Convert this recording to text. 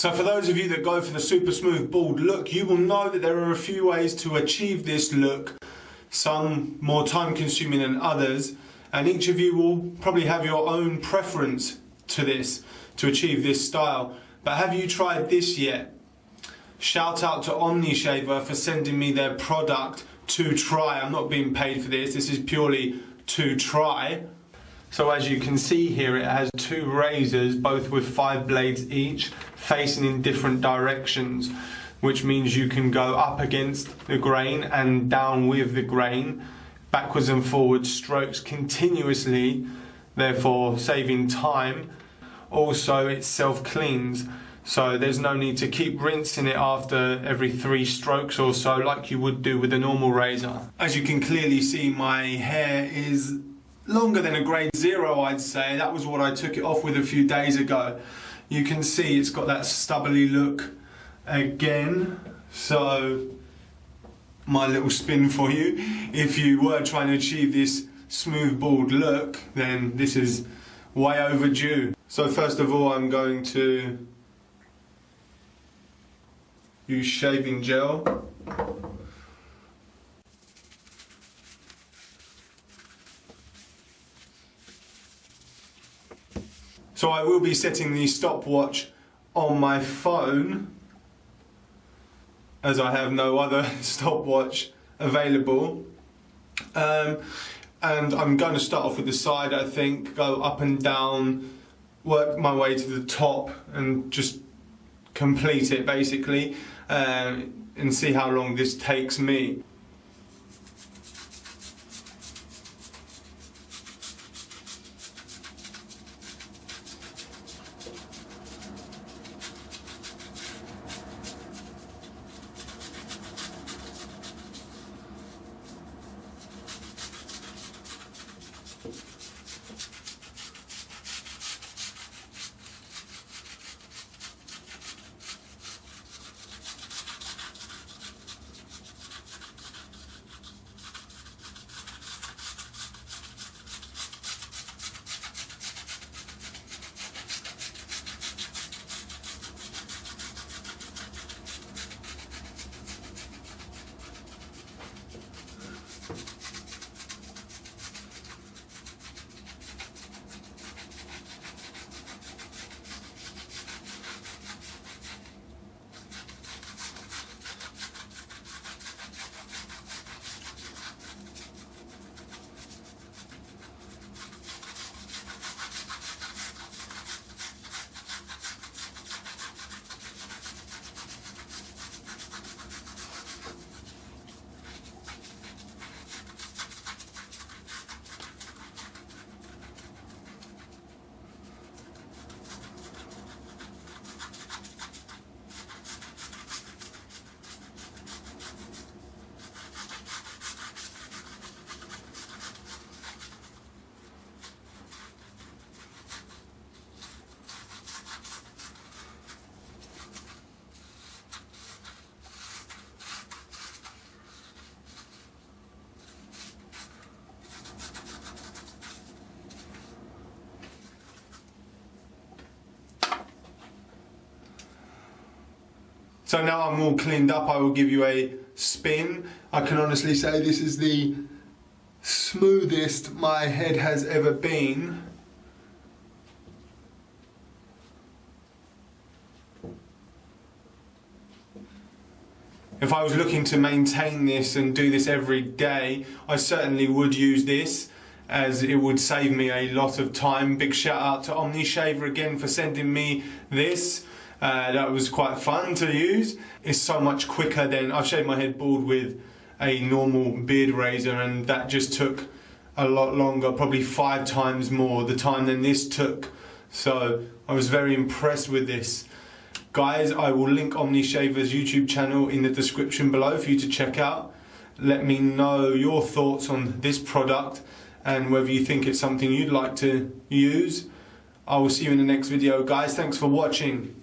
So for those of you that go for the super smooth bald look, you will know that there are a few ways to achieve this look, some more time consuming than others, and each of you will probably have your own preference to this, to achieve this style. But have you tried this yet? Shout out to Omnishaver for sending me their product to try. I'm not being paid for this, this is purely to try. So as you can see here, it has two razors, both with five blades each, facing in different directions, which means you can go up against the grain and down with the grain, backwards and forwards strokes continuously, therefore saving time. Also, it self-cleans, so there's no need to keep rinsing it after every three strokes or so like you would do with a normal razor. As you can clearly see, my hair is longer than a grade zero I'd say. That was what I took it off with a few days ago. You can see it's got that stubbly look again. So my little spin for you. If you were trying to achieve this smooth bald look then this is way overdue. So first of all I'm going to use shaving gel So I will be setting the stopwatch on my phone as I have no other stopwatch available. Um, and I'm going to start off with the side I think, go up and down, work my way to the top and just complete it basically uh, and see how long this takes me. So now I'm all cleaned up, I will give you a spin. I can honestly say this is the smoothest my head has ever been. If I was looking to maintain this and do this every day, I certainly would use this as it would save me a lot of time. Big shout out to OmniShaver again for sending me this. Uh, that was quite fun to use. It's so much quicker than I've shaved my head bald with a normal beard razor and that just took a lot longer, probably five times more the time than this took. So I was very impressed with this. Guys, I will link OmniShaver's YouTube channel in the description below for you to check out. Let me know your thoughts on this product and whether you think it's something you'd like to use. I will see you in the next video. Guys, thanks for watching.